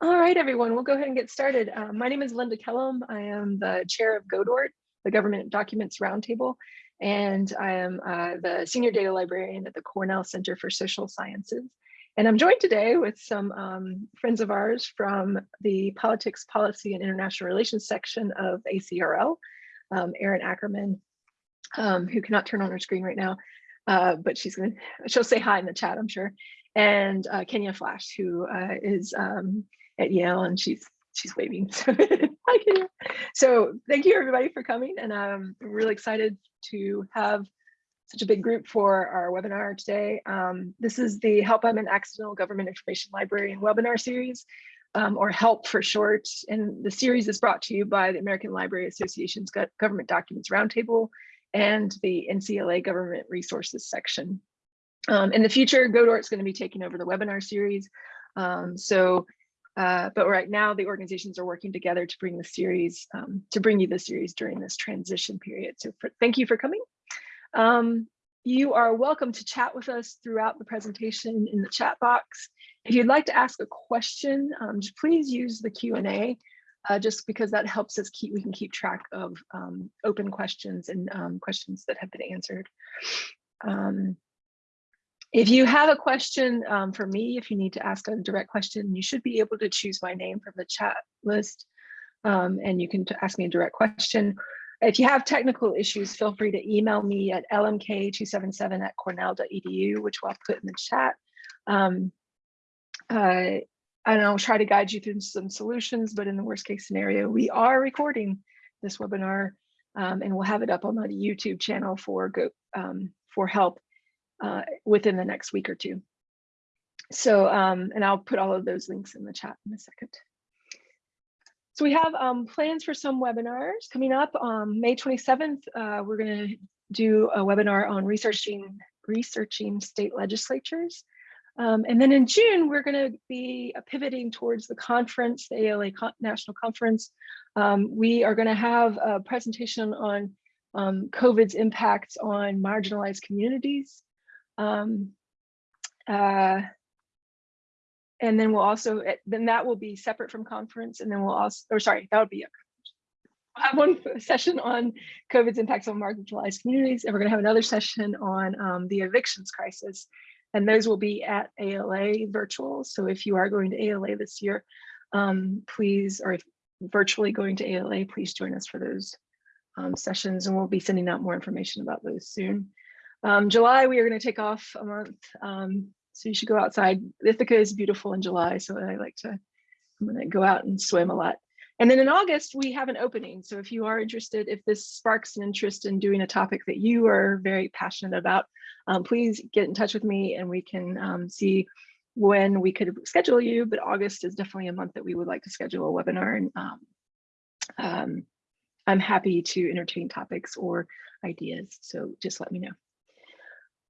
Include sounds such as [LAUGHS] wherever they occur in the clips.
All right, everyone, we'll go ahead and get started. Uh, my name is Linda Kellum. I am the chair of GODORT, the Government Documents Roundtable, and I am uh, the senior data librarian at the Cornell Center for Social Sciences. And I'm joined today with some um, friends of ours from the Politics, Policy, and International Relations section of ACRL, um, Erin Ackerman, um, who cannot turn on her screen right now, uh, but she's gonna, she'll say hi in the chat, I'm sure, and uh, Kenya Flash, who uh, is um, at Yale and she's she's waving. [LAUGHS] So, thank you everybody for coming and I'm really excited to have such a big group for our webinar today. Um, this is the Help I'm an Accidental Government Information Librarian webinar series, um, or HELP for short. And the series is brought to you by the American Library Association's Government Documents Roundtable and the NCLA Government Resources section. Um, in the future, GODORT is going to be taking over the webinar series. Um, so uh, but right now the organizations are working together to bring the series, um, to bring you the series during this transition period. So for, thank you for coming. Um, you are welcome to chat with us throughout the presentation in the chat box. If you'd like to ask a question, um, just please use the Q&A uh, just because that helps us keep, we can keep track of um, open questions and um, questions that have been answered. If you have a question um, for me, if you need to ask a direct question, you should be able to choose my name from the chat list um, and you can ask me a direct question. If you have technical issues, feel free to email me at lmk277 at cornell.edu, which I'll put in the chat. Um, uh, and I'll try to guide you through some solutions, but in the worst case scenario, we are recording this webinar um, and we'll have it up on the YouTube channel for, go, um, for help uh, within the next week or two. So, um, and I'll put all of those links in the chat in a second. So we have um, plans for some webinars coming up. Um, May 27th, uh, we're going to do a webinar on researching researching state legislatures. Um, and then in June, we're going to be pivoting towards the conference, the ALA Con National Conference. Um, we are going to have a presentation on um, COVID's impacts on marginalized communities. Um, uh, and then we'll also, eh, then that will be separate from conference. And then we'll also, or sorry, that would be a We'll have one [LAUGHS] session on COVID's impacts on marginalized communities, and we're going to have another session on um, the evictions crisis. And those will be at ALA virtual. So if you are going to ALA this year, um, please, or if virtually going to ALA, please join us for those um, sessions. And we'll be sending out more information about those soon. Um, July, we are going to take off a month. Um, so you should go outside. Ithaca is beautiful in July. So I like to, I'm going to go out and swim a lot. And then in August, we have an opening. So if you are interested, if this sparks an interest in doing a topic that you are very passionate about, um, please get in touch with me and we can um, see when we could schedule you. But August is definitely a month that we would like to schedule a webinar. And um, um I'm happy to entertain topics or ideas. So just let me know.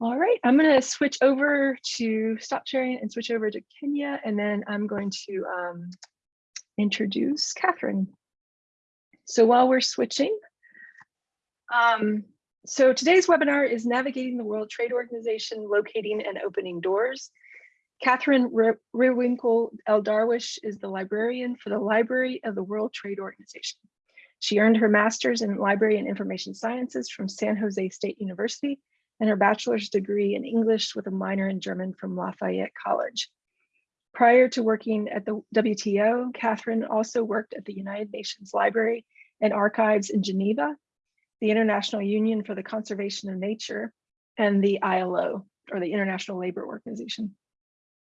All right, I'm going to switch over to stop sharing and switch over to Kenya, and then I'm going to um, introduce Catherine. So while we're switching, um, so today's webinar is Navigating the World Trade Organization, Locating and Opening Doors. Catherine Rewinkle El Darwish is the librarian for the Library of the World Trade Organization. She earned her master's in Library and Information Sciences from San Jose State University and her bachelor's degree in English with a minor in German from Lafayette College. Prior to working at the WTO, Catherine also worked at the United Nations Library and Archives in Geneva, the International Union for the Conservation of Nature, and the ILO, or the International Labor Organization.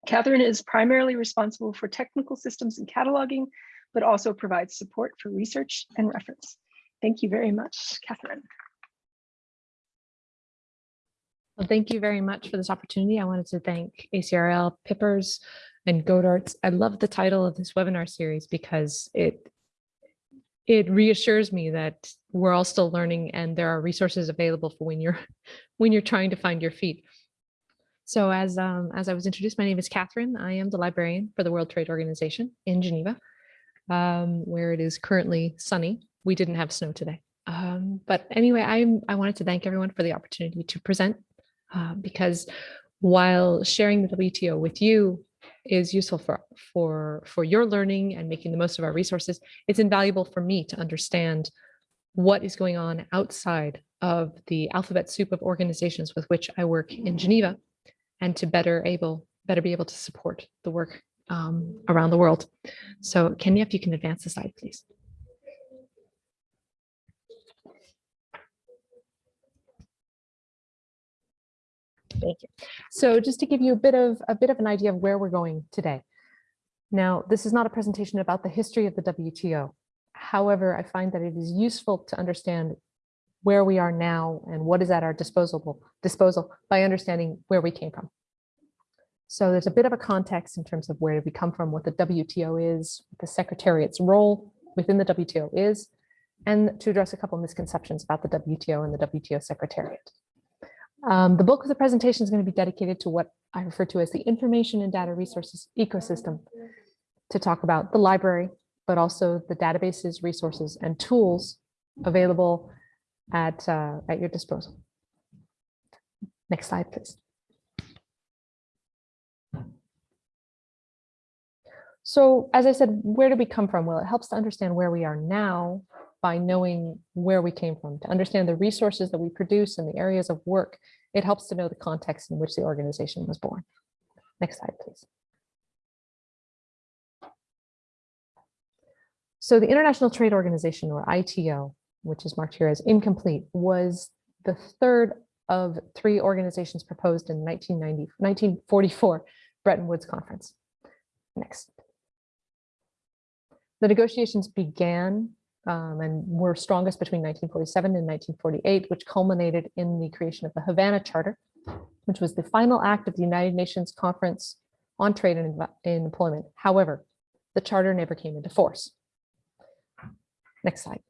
Catherine is primarily responsible for technical systems and cataloging, but also provides support for research and reference. Thank you very much, Catherine. Well, thank you very much for this opportunity. I wanted to thank ACRL, PPIRS, and GODORTs. I love the title of this webinar series because it it reassures me that we're all still learning and there are resources available for when you're [LAUGHS] when you're trying to find your feet. So as um, as I was introduced, my name is Catherine. I am the librarian for the World Trade Organization in Geneva, um, where it is currently sunny. We didn't have snow today. Um, but anyway, I'm, I wanted to thank everyone for the opportunity to present uh, because while sharing the WTO with you is useful for, for, for your learning and making the most of our resources. It's invaluable for me to understand what is going on outside of the alphabet soup of organizations with which I work in Geneva and to better able, better be able to support the work um, around the world. So Kenya, if you can advance the slide, please. Thank you. So just to give you a bit of a bit of an idea of where we're going today. Now, this is not a presentation about the history of the WTO. However, I find that it is useful to understand where we are now and what is at our disposal disposal by understanding where we came from. So there's a bit of a context in terms of where we come from, what the WTO is, the Secretariat's role within the WTO is, and to address a couple misconceptions about the WTO and the WTO Secretariat. Um, the bulk of the presentation is going to be dedicated to what I refer to as the information and data resources ecosystem to talk about the library, but also the databases, resources, and tools available at, uh, at your disposal. Next slide, please. So as I said, where do we come from? Well, it helps to understand where we are now by knowing where we came from, to understand the resources that we produce and the areas of work. It helps to know the context in which the organization was born. Next slide, please. So the International Trade Organization, or ITO, which is marked here as incomplete, was the third of three organizations proposed in 1990, 1944 Bretton Woods Conference. Next. The negotiations began um, and were strongest between 1947 and 1948, which culminated in the creation of the Havana Charter, which was the final act of the United Nations Conference on Trade and, Employment. However, the charter never came into force. Next slide.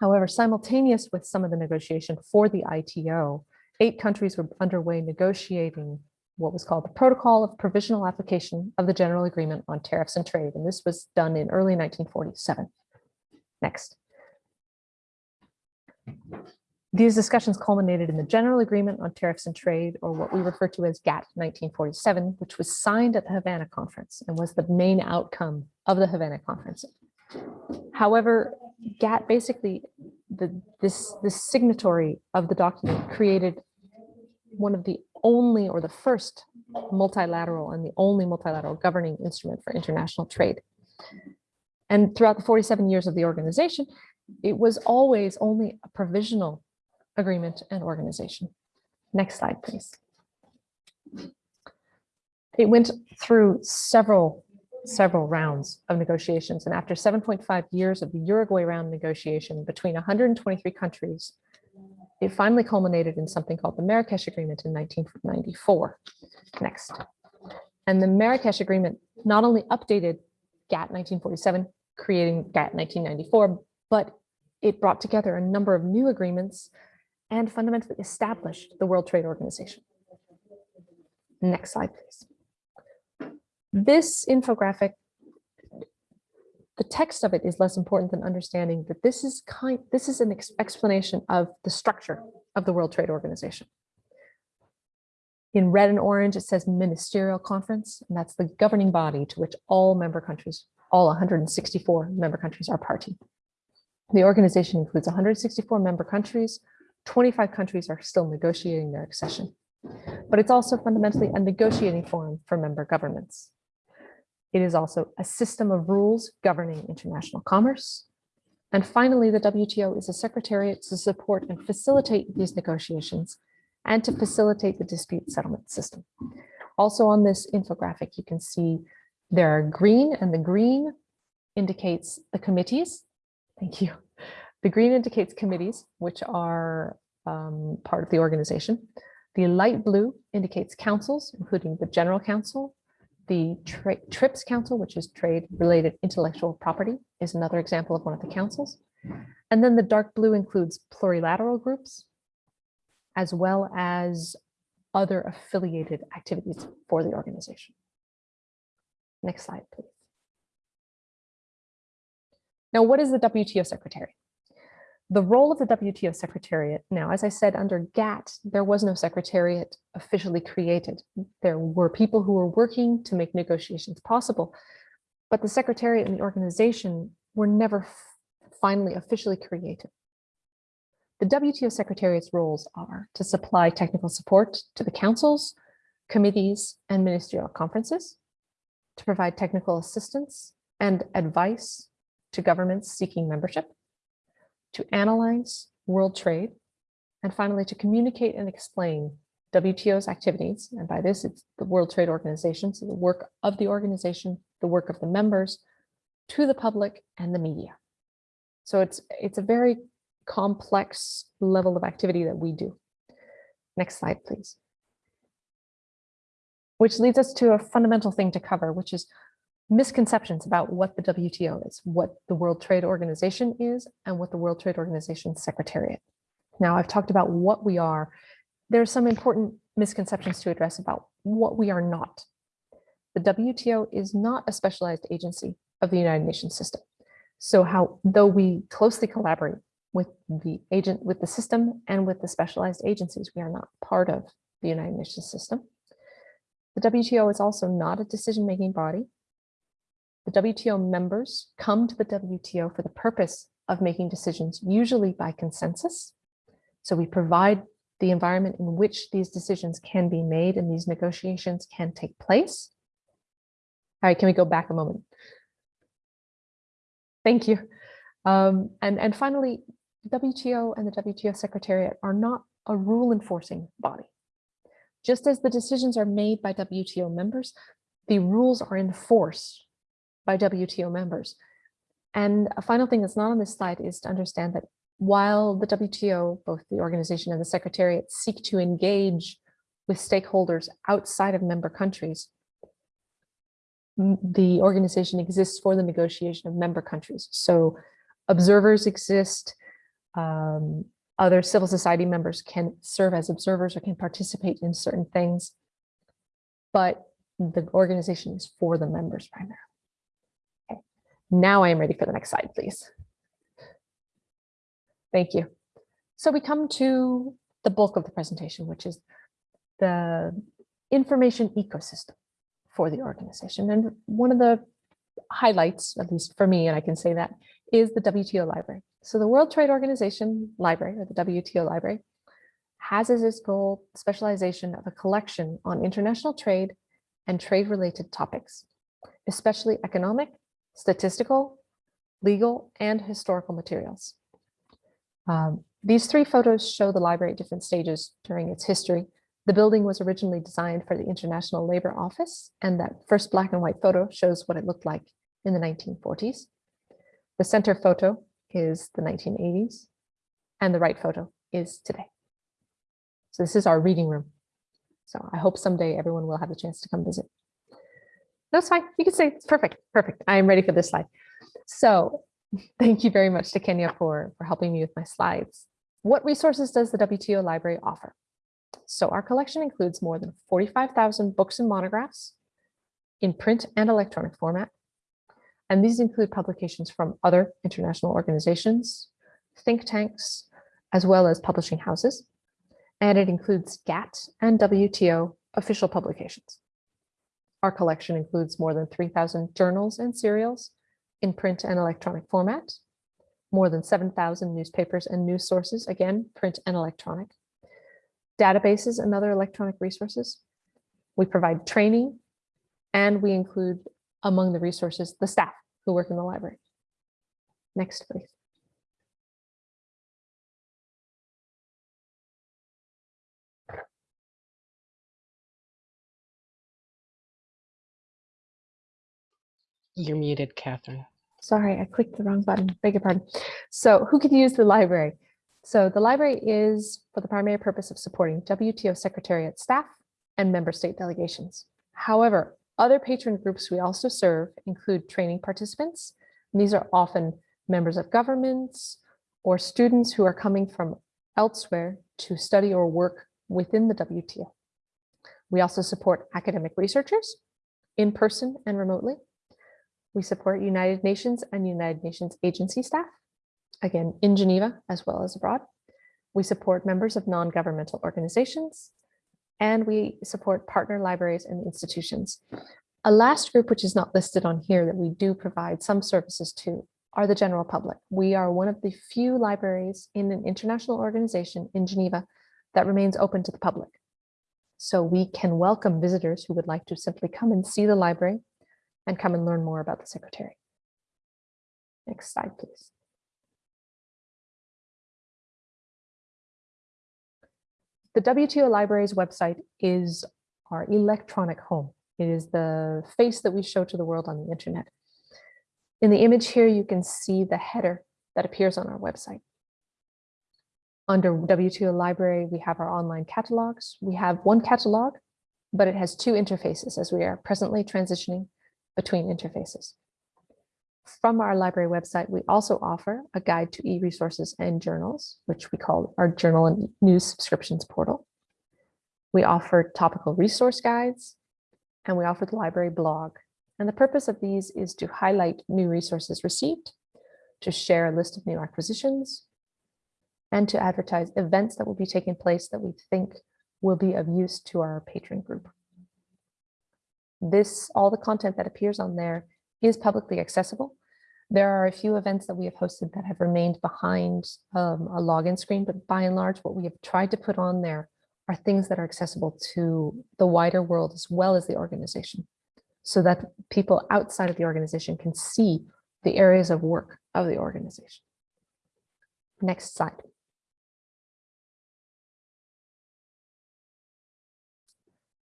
However, simultaneous with some of the negotiation for the ITO, eight countries were underway negotiating what was called the Protocol of Provisional Application of the General Agreement on Tariffs and Trade, and this was done in early 1947. Next. These discussions culminated in the General Agreement on Tariffs and Trade, or what we refer to as GATT 1947, which was signed at the Havana Conference and was the main outcome of the Havana Conference. However, GATT basically, the, this, this signatory of the document created one of the only or the first multilateral and the only multilateral governing instrument for international trade. And throughout the 47 years of the organization, it was always only a provisional agreement and organization. Next slide, please. It went through several, several rounds of negotiations. And after 7.5 years of the Uruguay round negotiation between 123 countries, it finally culminated in something called the Marrakesh Agreement in 1994. Next. And the Marrakesh Agreement not only updated GATT 1947, creating GATT 1994, but it brought together a number of new agreements and fundamentally established the World Trade Organization. Next slide, please. This infographic the text of it is less important than understanding that this is kind this is an ex explanation of the structure of the World Trade Organization. In red and orange, it says ministerial conference, and that's the governing body to which all member countries, all 164 member countries are party. The organization includes 164 member countries, 25 countries are still negotiating their accession, but it's also fundamentally a negotiating forum for member governments. It is also a system of rules governing international commerce. And finally, the WTO is a secretariat to support and facilitate these negotiations and to facilitate the dispute settlement system. Also on this infographic, you can see there are green and the green indicates the committees. Thank you. The green indicates committees, which are um, part of the organization. The light blue indicates councils, including the General Council, the TRIPS Council, which is Trade Related Intellectual Property, is another example of one of the councils. And then the dark blue includes plurilateral groups, as well as other affiliated activities for the organization. Next slide, please. Now, what is the WTO Secretariat? The role of the WTO Secretariat, now, as I said, under GATT, there was no Secretariat officially created. There were people who were working to make negotiations possible, but the Secretariat and the organization were never finally officially created. The WTO Secretariat's roles are to supply technical support to the councils, committees, and ministerial conferences, to provide technical assistance and advice to governments seeking membership, to analyze world trade, and finally to communicate and explain WTO's activities. And by this, it's the World Trade Organization, so the work of the organization, the work of the members to the public and the media. So it's, it's a very complex level of activity that we do. Next slide, please. Which leads us to a fundamental thing to cover, which is misconceptions about what the WTO is, what the World Trade Organization is, and what the World Trade Organization Secretariat. Now, I've talked about what we are. There are some important misconceptions to address about what we are not. The WTO is not a specialized agency of the United Nations system. So how, though we closely collaborate with the agent, with the system and with the specialized agencies, we are not part of the United Nations system. The WTO is also not a decision-making body. The WTO members come to the WTO for the purpose of making decisions, usually by consensus. So we provide the environment in which these decisions can be made and these negotiations can take place. All right, can we go back a moment? Thank you. Um, and, and finally, WTO and the WTO Secretariat are not a rule enforcing body. Just as the decisions are made by WTO members, the rules are enforced by WTO members. And a final thing that's not on this slide is to understand that while the WTO, both the organization and the Secretariat, seek to engage with stakeholders outside of member countries, the organization exists for the negotiation of member countries. So observers exist, um, other civil society members can serve as observers or can participate in certain things, but the organization is for the members primarily. Now I am ready for the next slide, please. Thank you. So we come to the bulk of the presentation, which is the information ecosystem for the organization. And one of the highlights, at least for me, and I can say that, is the WTO library. So the World Trade Organization library, or the WTO library, has as its goal specialization of a collection on international trade and trade-related topics, especially economic, statistical, legal, and historical materials. Um, these three photos show the library at different stages during its history. The building was originally designed for the International Labor Office, and that first black and white photo shows what it looked like in the 1940s. The center photo is the 1980s, and the right photo is today. So this is our reading room. So I hope someday everyone will have a chance to come visit. That's fine. You can say it's perfect. Perfect. I am ready for this slide. So thank you very much to Kenya for, for helping me with my slides. What resources does the WTO library offer? So our collection includes more than 45,000 books and monographs in print and electronic format, and these include publications from other international organizations, think tanks, as well as publishing houses. And it includes GATT and WTO official publications. Our collection includes more than 3,000 journals and serials in print and electronic format, more than 7,000 newspapers and news sources, again, print and electronic, databases and other electronic resources. We provide training and we include among the resources, the staff who work in the library. Next, please. You're muted, Catherine. Sorry, I clicked the wrong button. Beg your pardon. So who can use the library? So the library is for the primary purpose of supporting WTO Secretariat staff and member state delegations. However, other patron groups we also serve include training participants. These are often members of governments or students who are coming from elsewhere to study or work within the WTO. We also support academic researchers in person and remotely. We support United Nations and United Nations agency staff. again, in Geneva as well as abroad. We support members of non-governmental organizations, and we support partner libraries and institutions. A last group, which is not listed on here, that we do provide some services to are the general public. We are one of the few libraries in an international organization in Geneva that remains open to the public. So we can welcome visitors who would like to simply come and see the library and come and learn more about the secretary. Next slide, please. The WTO Library's website is our electronic home. It is the face that we show to the world on the internet. In the image here, you can see the header that appears on our website. Under WTO Library, we have our online catalogs. We have one catalog, but it has two interfaces as we are presently transitioning between interfaces. From our library website, we also offer a guide to e-resources and journals, which we call our journal and news subscriptions portal. We offer topical resource guides, and we offer the library blog. And the purpose of these is to highlight new resources received, to share a list of new acquisitions, and to advertise events that will be taking place that we think will be of use to our patron group. This, all the content that appears on there is publicly accessible. There are a few events that we have hosted that have remained behind um, a login screen, but by and large, what we have tried to put on there are things that are accessible to the wider world as well as the organization, so that people outside of the organization can see the areas of work of the organization. Next slide.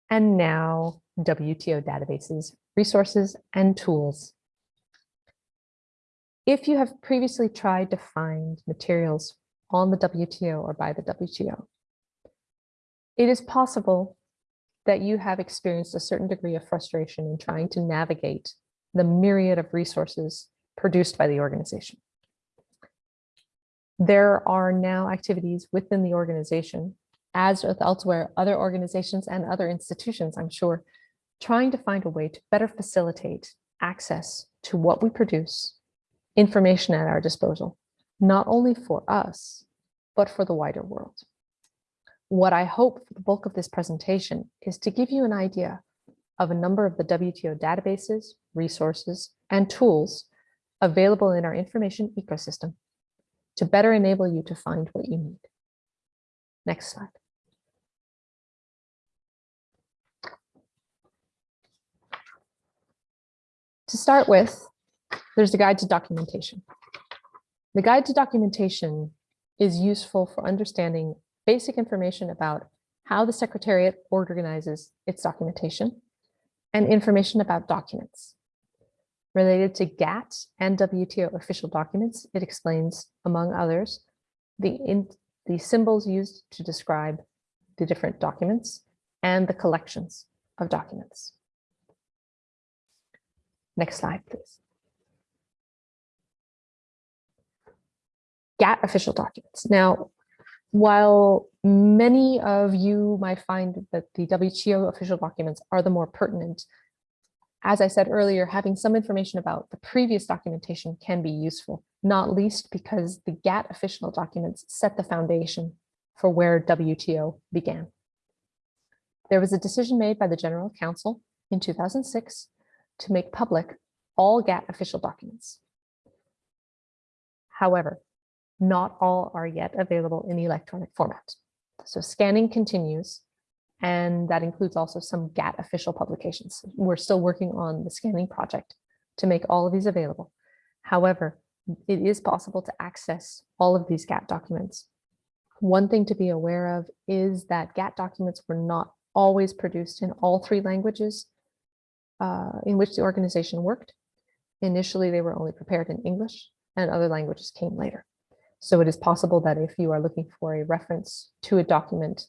And now WTO databases, resources, and tools. If you have previously tried to find materials on the WTO or by the WTO, it is possible that you have experienced a certain degree of frustration in trying to navigate the myriad of resources produced by the organization. There are now activities within the organization, as with elsewhere, other organizations and other institutions, I'm sure, trying to find a way to better facilitate access to what we produce, information at our disposal, not only for us, but for the wider world. What I hope for the bulk of this presentation is to give you an idea of a number of the WTO databases, resources, and tools available in our information ecosystem to better enable you to find what you need. Next slide. To start with, there's the guide to documentation. The guide to documentation is useful for understanding basic information about how the Secretariat organizes its documentation and information about documents. Related to GATT and WTO official documents, it explains, among others, the, in, the symbols used to describe the different documents and the collections of documents. Next slide, please. GATT official documents. Now, while many of you might find that the WTO official documents are the more pertinent, as I said earlier, having some information about the previous documentation can be useful, not least because the GATT official documents set the foundation for where WTO began. There was a decision made by the General Council in 2006 to make public all GATT official documents. However, not all are yet available in the electronic format. So scanning continues, and that includes also some GATT official publications. We're still working on the scanning project to make all of these available. However, it is possible to access all of these GATT documents. One thing to be aware of is that GATT documents were not always produced in all three languages uh, in which the organization worked. Initially, they were only prepared in English and other languages came later. So it is possible that if you are looking for a reference to a document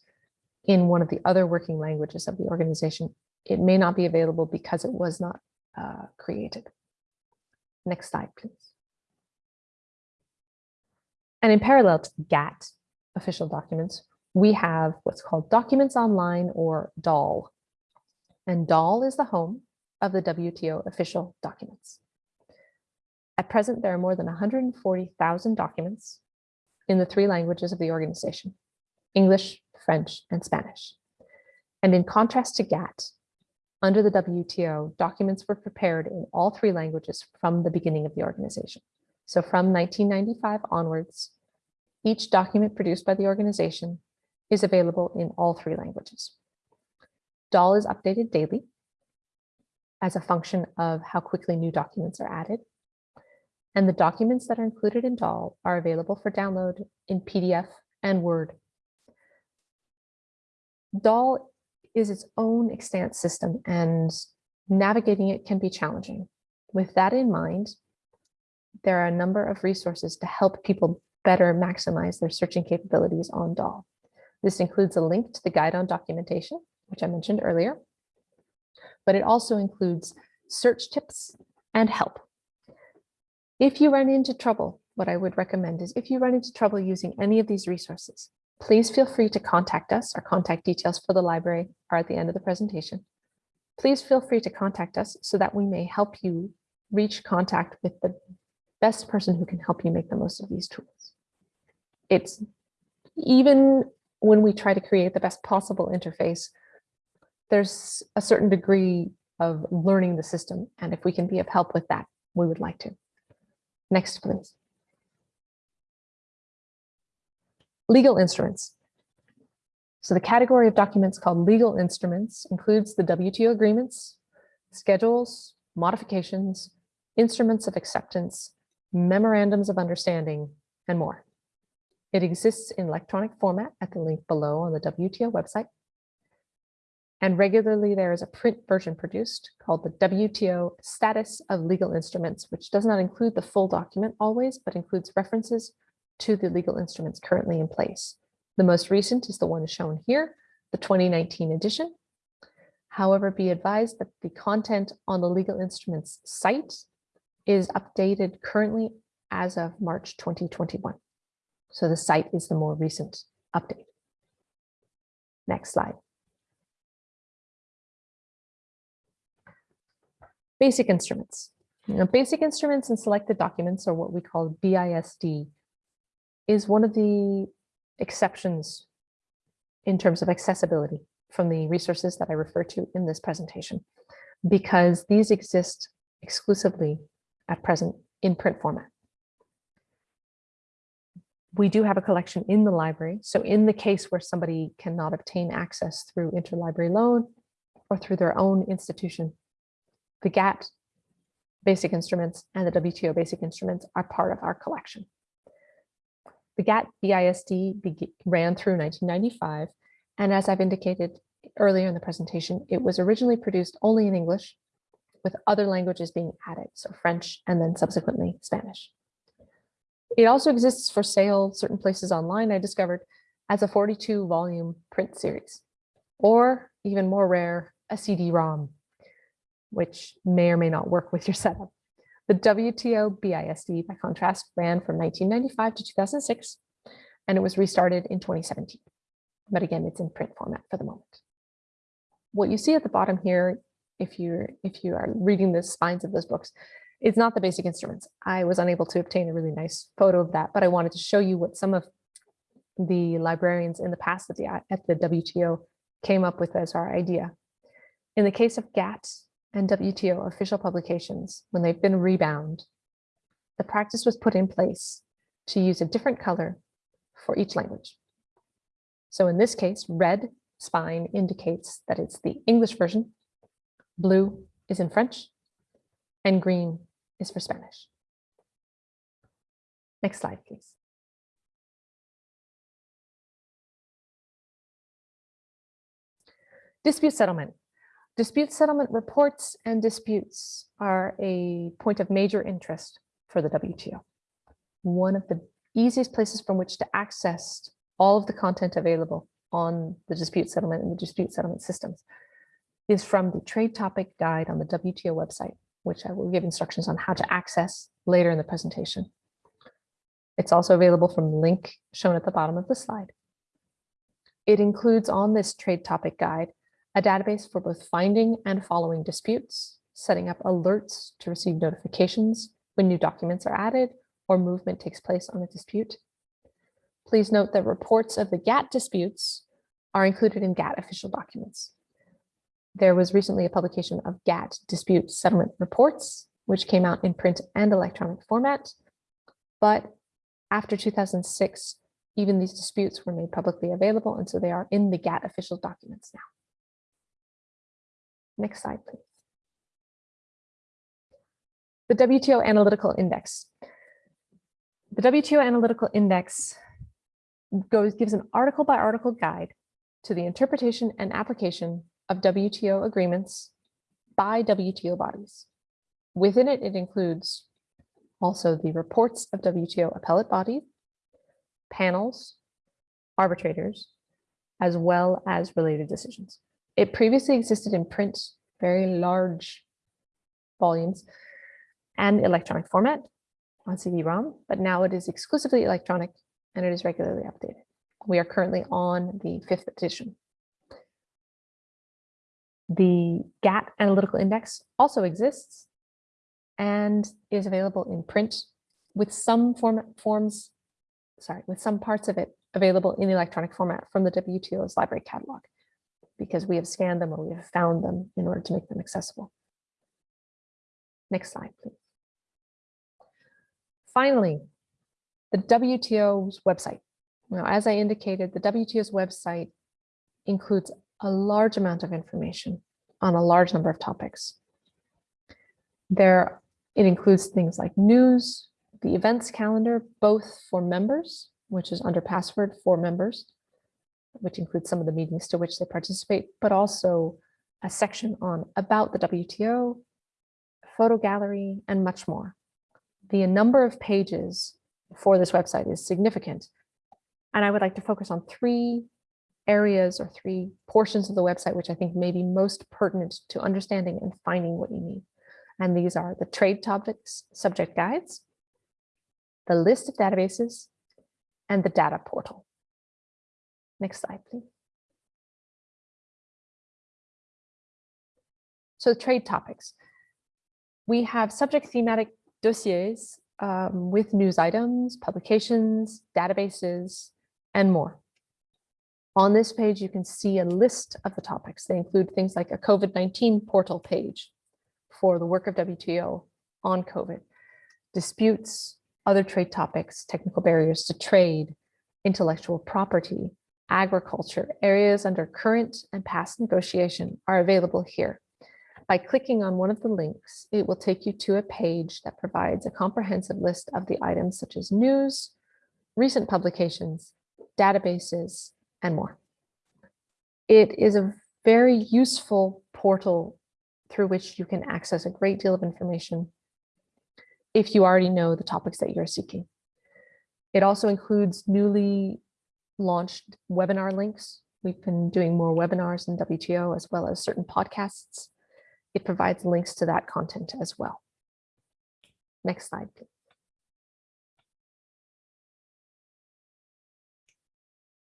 in one of the other working languages of the organization, it may not be available because it was not uh, created. Next slide, please. And in parallel to GATT official documents, we have what's called Documents Online or DOL. And DOL is the home of the WTO official documents. At present, there are more than 140,000 documents in the three languages of the organization, English, French, and Spanish. And in contrast to GATT, under the WTO, documents were prepared in all three languages from the beginning of the organization. So from 1995 onwards, each document produced by the organization is available in all three languages. DOL is updated daily as a function of how quickly new documents are added. And the documents that are included in DOL are available for download in PDF and Word. DOL is its own extant system and navigating it can be challenging. With that in mind, there are a number of resources to help people better maximize their searching capabilities on DOL. This includes a link to the guide on documentation, which I mentioned earlier, but it also includes search tips and help. If you run into trouble, what I would recommend is if you run into trouble using any of these resources, please feel free to contact us. Our contact details for the library are at the end of the presentation. Please feel free to contact us so that we may help you reach contact with the best person who can help you make the most of these tools. It's even when we try to create the best possible interface, there's a certain degree of learning the system. And if we can be of help with that, we would like to. Next, please. Legal instruments. So the category of documents called legal instruments includes the WTO agreements, schedules, modifications, instruments of acceptance, memorandums of understanding, and more. It exists in electronic format at the link below on the WTO website. And regularly there is a print version produced called the WTO Status of Legal Instruments, which does not include the full document always, but includes references to the legal instruments currently in place. The most recent is the one shown here, the 2019 edition. However, be advised that the content on the legal instruments site is updated currently as of March 2021. So the site is the more recent update. Next slide. Basic instruments. Basic instruments and selected documents are what we call BISD is one of the exceptions in terms of accessibility from the resources that I refer to in this presentation, because these exist exclusively at present in print format. We do have a collection in the library. So in the case where somebody cannot obtain access through interlibrary loan or through their own institution, the GATT basic instruments and the WTO basic instruments are part of our collection. The GATT BISD ran through 1995, and as I've indicated earlier in the presentation, it was originally produced only in English, with other languages being added, so French and then subsequently Spanish. It also exists for sale certain places online, I discovered, as a 42 volume print series, or even more rare, a CD-ROM, which may or may not work with your setup. The WTO BISD, by contrast, ran from 1995 to 2006, and it was restarted in 2017. But again, it's in print format for the moment. What you see at the bottom here, if you're if you are reading the spines of those books, it's not the basic instruments. I was unable to obtain a really nice photo of that, but I wanted to show you what some of the librarians in the past at the, at the WTO came up with as our idea. In the case of GATT, and WTO official publications, when they've been rebound, the practice was put in place to use a different color for each language. So in this case, red spine indicates that it's the English version, blue is in French, and green is for Spanish. Next slide, please. Dispute settlement. Dispute settlement reports and disputes are a point of major interest for the WTO. One of the easiest places from which to access all of the content available on the dispute settlement and the dispute settlement systems is from the trade topic guide on the WTO website, which I will give instructions on how to access later in the presentation. It's also available from the link shown at the bottom of the slide. It includes on this trade topic guide a database for both finding and following disputes, setting up alerts to receive notifications when new documents are added or movement takes place on a dispute. Please note that reports of the GATT disputes are included in GATT official documents. There was recently a publication of GATT dispute settlement reports, which came out in print and electronic format. But after 2006, even these disputes were made publicly available, and so they are in the GATT official documents now. Next slide, please. The WTO Analytical Index. The WTO Analytical Index goes gives an article by article guide to the interpretation and application of WTO agreements by WTO bodies. Within it, it includes also the reports of WTO appellate bodies, panels, arbitrators, as well as related decisions. It previously existed in print, very large volumes, and electronic format on CD-ROM, but now it is exclusively electronic and it is regularly updated. We are currently on the fifth edition. The GATT Analytical Index also exists and is available in print with some format forms, sorry, with some parts of it available in electronic format from the WTO's library catalog because we have scanned them or we have found them in order to make them accessible. Next slide, please. Finally, the WTO's website. Now, as I indicated, the WTO's website includes a large amount of information on a large number of topics. There, it includes things like news, the events calendar, both for members, which is under password for members, which includes some of the meetings to which they participate, but also a section on about the WTO, photo gallery, and much more. The number of pages for this website is significant. And I would like to focus on three areas or three portions of the website, which I think may be most pertinent to understanding and finding what you need. And these are the trade topics subject guides, the list of databases, and the data portal. Next slide, please. So trade topics. We have subject thematic dossiers um, with news items, publications, databases, and more. On this page, you can see a list of the topics. They include things like a COVID-19 portal page for the work of WTO on COVID, disputes, other trade topics, technical barriers to trade, intellectual property, agriculture, areas under current and past negotiation are available here. By clicking on one of the links, it will take you to a page that provides a comprehensive list of the items such as news, recent publications, databases, and more. It is a very useful portal through which you can access a great deal of information if you already know the topics that you're seeking. It also includes newly launched webinar links. We've been doing more webinars in WTO as well as certain podcasts. It provides links to that content as well. Next slide, please.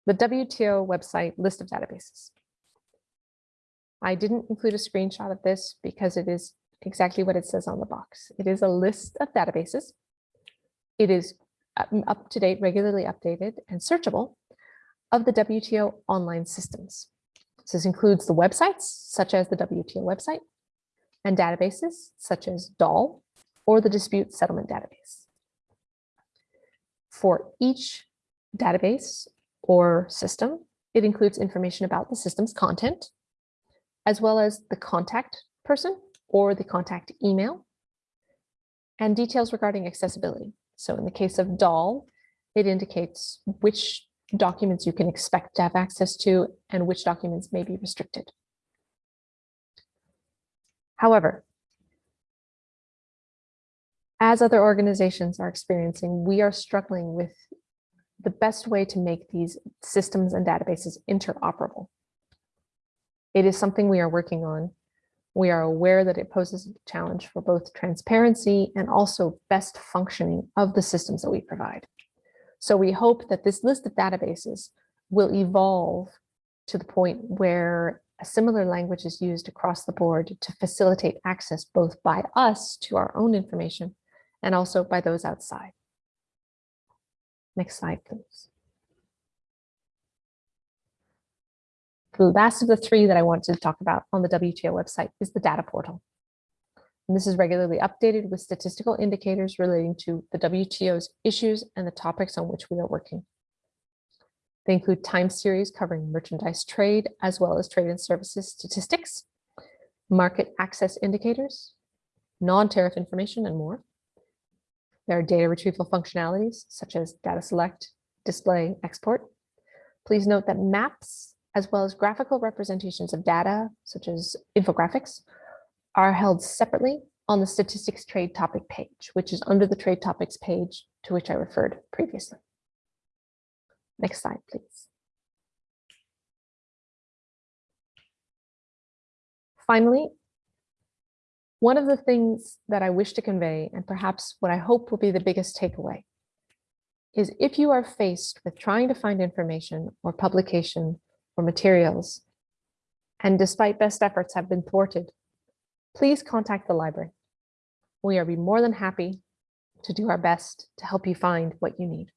The WTO website list of databases. I didn't include a screenshot of this because it is exactly what it says on the box. It is a list of databases. It is um, up to date, regularly updated and searchable of the WTO online systems. So This includes the websites, such as the WTO website, and databases, such as DOL or the Dispute Settlement Database. For each database or system, it includes information about the system's content, as well as the contact person or the contact email, and details regarding accessibility. So in the case of DOL, it indicates which documents you can expect to have access to and which documents may be restricted. However, as other organizations are experiencing, we are struggling with the best way to make these systems and databases interoperable. It is something we are working on. We are aware that it poses a challenge for both transparency and also best functioning of the systems that we provide. So we hope that this list of databases will evolve to the point where a similar language is used across the board to facilitate access both by us to our own information and also by those outside. Next slide, please. The last of the three that I want to talk about on the WTO website is the data portal. And this is regularly updated with statistical indicators relating to the WTO's issues and the topics on which we are working. They include time series covering merchandise trade, as well as trade and services statistics, market access indicators, non-tariff information, and more. There are data retrieval functionalities such as data select, display, export. Please note that maps, as well as graphical representations of data, such as infographics, are held separately on the statistics trade topic page, which is under the trade topics page to which I referred previously. Next slide, please. Finally, one of the things that I wish to convey, and perhaps what I hope will be the biggest takeaway, is if you are faced with trying to find information or publication or materials, and despite best efforts have been thwarted, please contact the library. We are more than happy to do our best to help you find what you need.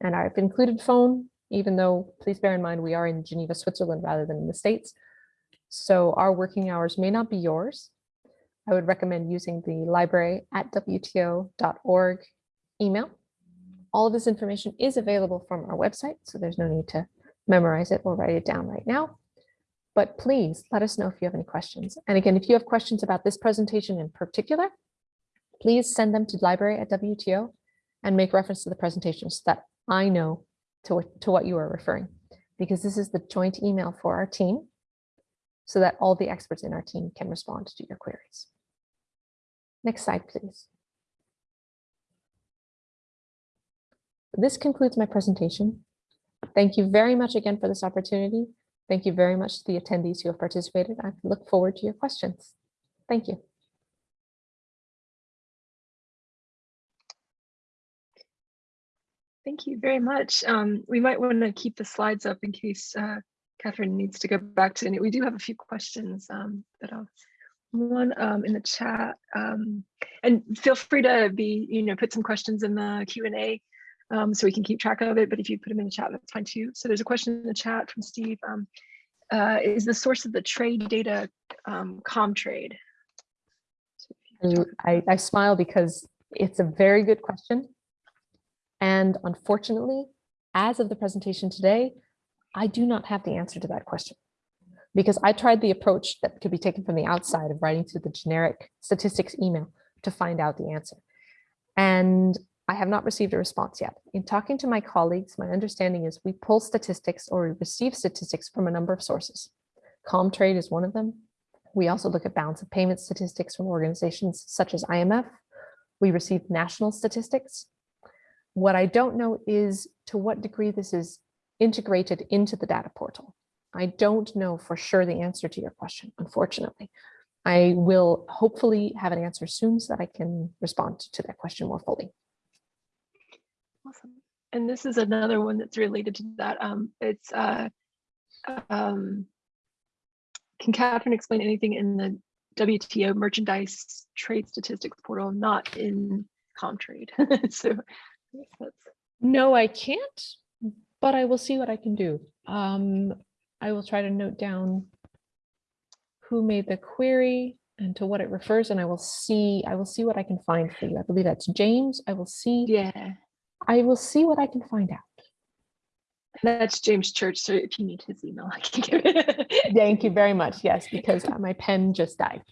And I've included phone, even though please bear in mind we are in Geneva, Switzerland rather than in the States. So our working hours may not be yours. I would recommend using the library at WTO.org email. All of this information is available from our website, so there's no need to memorize it or write it down right now. But please let us know if you have any questions. And again, if you have questions about this presentation in particular, please send them to library at WTO and make reference to the presentation so that I know to to what you are referring, because this is the joint email for our team so that all the experts in our team can respond to your queries. Next slide, please. This concludes my presentation. Thank you very much again for this opportunity. Thank you very much to the attendees who have participated. I look forward to your questions. Thank you. Thank you very much. Um, we might want to keep the slides up in case uh, Catherine needs to go back to it. We do have a few questions um, that I'll one um, in the chat. Um, and feel free to be, you know, put some questions in the Q&A um, so we can keep track of it. But if you put them in the chat, that's fine too. So there's a question in the chat from Steve. Um, uh, is the source of the trade data um, Comtrade? I, I smile because it's a very good question. And unfortunately, as of the presentation today, I do not have the answer to that question because I tried the approach that could be taken from the outside of writing to the generic statistics email to find out the answer. And I have not received a response yet. In talking to my colleagues, my understanding is we pull statistics or receive statistics from a number of sources. Comtrade is one of them. We also look at balance of payment statistics from organizations such as IMF. We receive national statistics. What I don't know is to what degree this is integrated into the data portal. I don't know for sure the answer to your question, unfortunately. I will hopefully have an answer soon so that I can respond to that question more fully. And this is another one that's related to that. Um, it's, uh, um, can Catherine explain anything in the WTO merchandise trade statistics portal, not in Comtrade? [LAUGHS] so that's. No, I can't, but I will see what I can do. Um, I will try to note down who made the query and to what it refers, and I will see, I will see what I can find for you. I believe that's James. I will see. Yeah. I will see what I can find out. That's James Church. So if you need his email, I can give it. Thank you very much. Yes, because uh, my pen just died.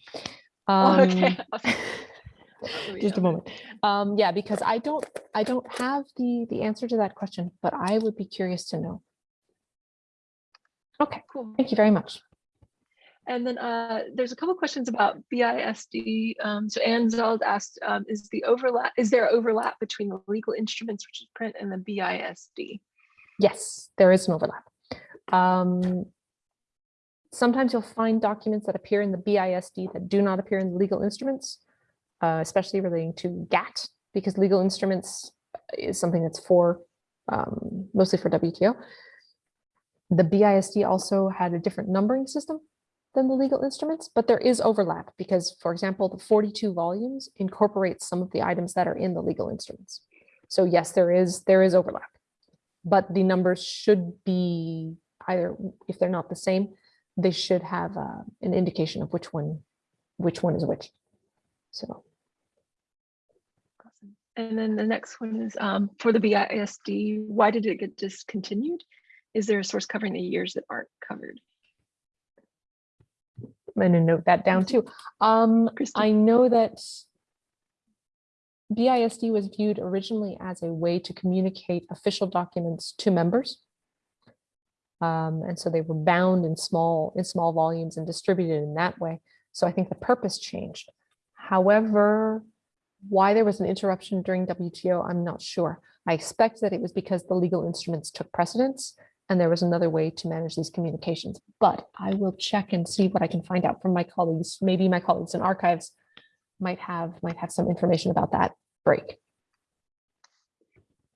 Um, okay. [LAUGHS] just a moment. Um, yeah, because I don't, I don't have the, the answer to that question, but I would be curious to know. Okay, Cool. thank you very much. And then uh, there's a couple questions about BISD. Um, so Ann Zeld asked, um, is the overlap, is there overlap between the legal instruments, which is print, and the BISD? Yes, there is an overlap. Um, sometimes you'll find documents that appear in the BISD that do not appear in the legal instruments, uh, especially relating to GATT, because legal instruments is something that's for um, mostly for WTO. The BISD also had a different numbering system. Than the legal instruments, but there is overlap because, for example, the 42 volumes incorporates some of the items that are in the legal instruments. So yes, there is there is overlap, but the numbers should be either if they're not the same, they should have uh, an indication of which one which one is which. So. And then the next one is um, for the BISD, why did it get discontinued? Is there a source covering the years that aren't covered? I'm going to note that down too. Um, I know that BISD was viewed originally as a way to communicate official documents to members. Um, and so they were bound in small in small volumes and distributed in that way. So I think the purpose changed. However, why there was an interruption during WTO, I'm not sure. I expect that it was because the legal instruments took precedence and there was another way to manage these communications. But I will check and see what I can find out from my colleagues. Maybe my colleagues in archives might have might have some information about that break.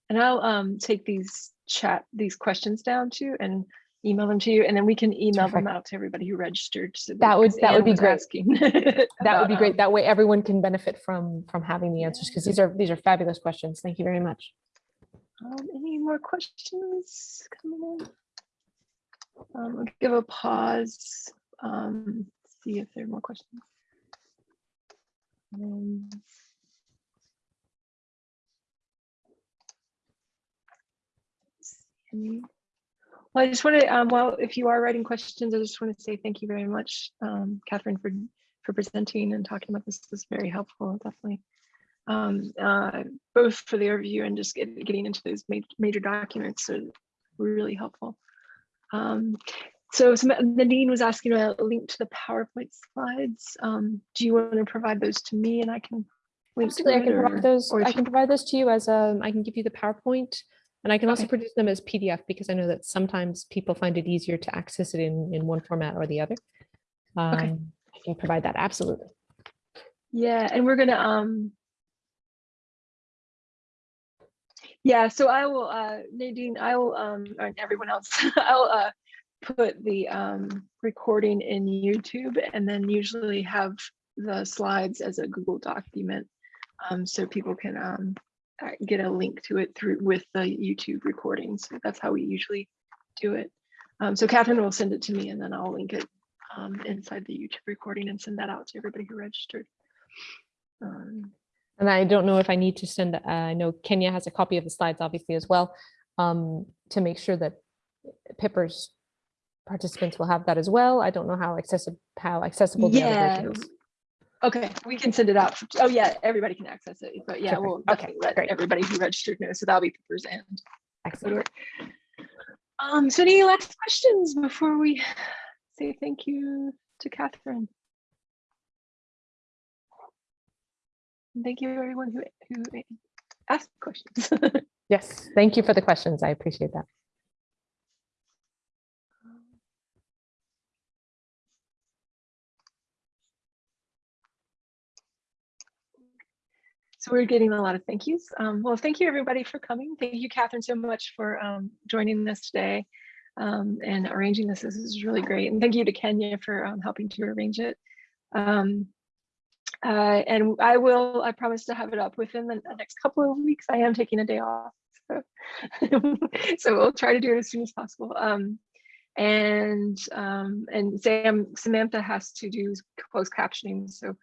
And I'll um, take these chat, these questions down too and email them to you. And then we can email them out to everybody who registered. so That would- that would be great. [LAUGHS] That would be great. um, That way everyone can benefit from from having the answers because these are these are fabulous questions. Thank you very much. Um, any more questions coming in? Um, I'll give a pause, um, see if there are more questions. Um, any- Well, I just want to, um, well, if you are writing questions, I just want to say thank you very much, um, Catherine, for, for presenting and talking about this. This was very helpful, definitely um, uh, both for the overview and just get, getting into those ma- major documents are really helpful. Um, so some- Nadine was asking about a link to the PowerPoint slides. Um, do you want to provide those to me and I can link to Absolutely, I can or- provide those. I can provide those to you as um. I can give you the PowerPoint, and I can also Okay. produce them as PDF because I know that sometimes people find it easier to access it in in one format or the other. Um, I can provide that absolutely. Yeah, and we're gonna um yeah, so I will uh Nadine, I will um and everyone else, [LAUGHS] I'll uh put the um recording in YouTube and then usually have the slides as a Google document. Um so people can um uh, get a link to it through with the YouTube recording. So that's how we usually do it. Um so Catherine will send it to me and then I'll link it um inside the YouTube recording and send that out to everybody who registered. Um, And I don't know if I need to send, uh, I know Kenya has a copy of the slides obviously as well, um, to make sure that PPIRS participants will have that as well. I don't know how accessible, how accessible the other Yeah. version is. Okay, we can send it out. Oh, yeah, everybody can access it, but yeah, we'll Okay, let great. everybody who registered know. So that'll be PPIRS end. Excellent. Um, so any last questions before we say thank you to Catherine? Thank you everyone who, who asked questions. [LAUGHS] Yes, thank you for the questions. I appreciate that. So we're getting a lot of thank yous. Um, well, thank you everybody for coming. Thank you, Catherine, so much for um, joining us today um, and arranging this. This is really great. And thank you to Kenya for um, helping to arrange it. Um, uh, and I will, I promise to have it up within the next couple of weeks. I am taking a day off. So, [LAUGHS] so we'll try to do it as soon as possible. Um, and um, and Sam, Samantha has to do closed captioning. So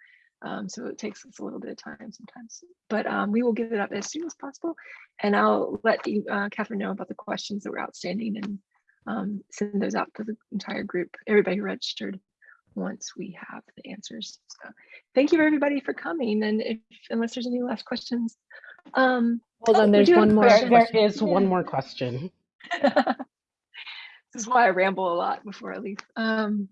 um, so it takes us a little bit of time sometimes, but um, we will get it up as soon as possible. And I'll let you, uh, Catherine know about the questions that were outstanding and um, send those out to the entire group, everybody registered once we have the answers. So thank you everybody for coming. And if, unless there's any last questions. Um, Hold Oh, on, there's one more. There, question. there question. one more question. [LAUGHS] this is why I ramble a lot before I leave. Um,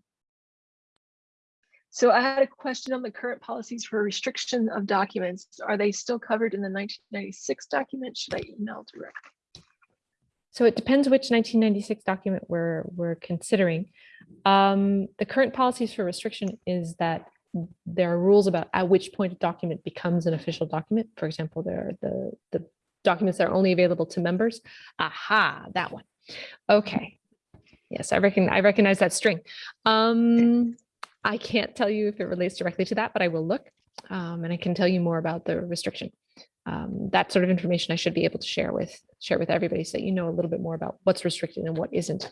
so I had a question on the current policies for restriction of documents. Are they still covered in the 1996 document? Should I email direct? So it depends which 1996 document we're, we're considering. Um, the current policies for restriction is that there are rules about at which point a document becomes an official document. For example, there are the, the documents that are only available to members. Aha, that one. Okay. Yes, I reckon, I recognize that string. Um, I can't tell you if it relates directly to that, but I will look. Um, and I can tell you more about the restriction. Um, that sort of information I should be able to share with share with everybody so that you know a little bit more about what's restricted and what isn't.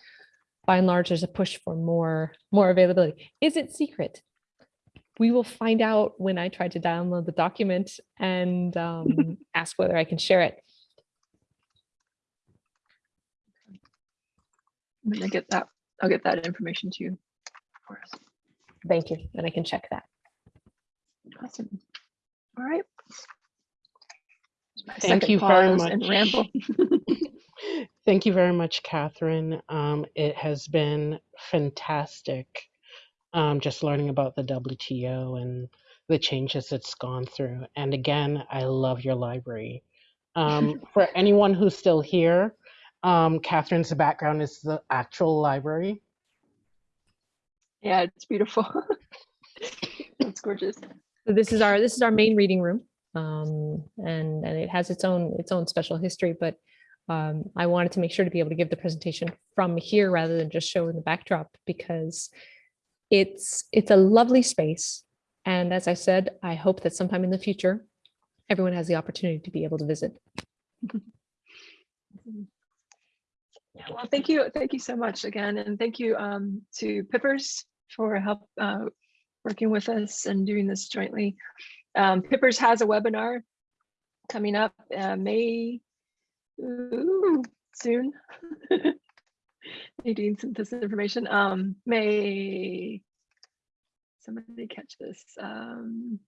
By and large, there's a push for more more availability. Is it secret? We will find out when I try to download the document and um, [LAUGHS] ask whether I can share it. I'm gonna get that, I'll get that information to you. for us. Thank you, and I can check that. Awesome. All right. My Thank you very pause and much. Ramble. [LAUGHS] [LAUGHS] Thank you very much, Catherine. Um, it has been fantastic um, just learning about the WTO and the changes it's gone through. And again, I love your library. Um, [LAUGHS] for anyone who's still here, um, Catherine's background is the actual library. Yeah, it's beautiful. It's gorgeous. So this is our this is our main reading room, um, and and it has its own its own special history. But um, I wanted to make sure to be able to give the presentation from here rather than just show in the backdrop because it's it's a lovely space. And as I said, I hope that sometime in the future, everyone has the opportunity to be able to visit. Yeah, well, thank you, thank you so much again, and thank you um, to PPIRS for help uh, working with us and doing this jointly. Um, PPIRS has a webinar coming up uh, May ooh, soon. [LAUGHS] Nadine sent this information. Um, May. Somebody catch this. Um,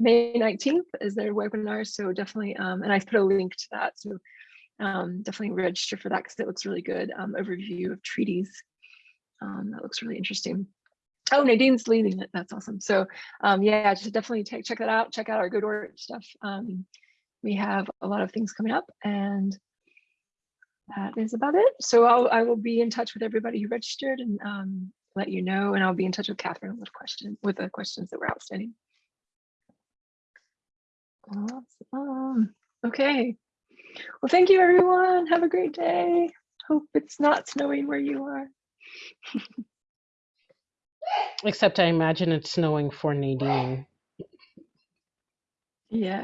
May 19th is their webinar, so definitely, um, and I put a link to that, so um, definitely register for that because it looks really good. Um, overview of treaties. Um, that looks really interesting. Oh, Nadine's leading it. That's awesome. So um, yeah, just definitely take, check that out. Check out our GODORT stuff. Um, we have a lot of things coming up and that is about it. So I'll, I will be in touch with everybody who registered and um, let you know, and I'll be in touch with Catherine with questions, with the questions that were outstanding. Awesome. Okay. Well, thank you, everyone. Have a great day. Hope it's not snowing where you are. [LAUGHS] Except I imagine it's snowing for Nadine. Yeah.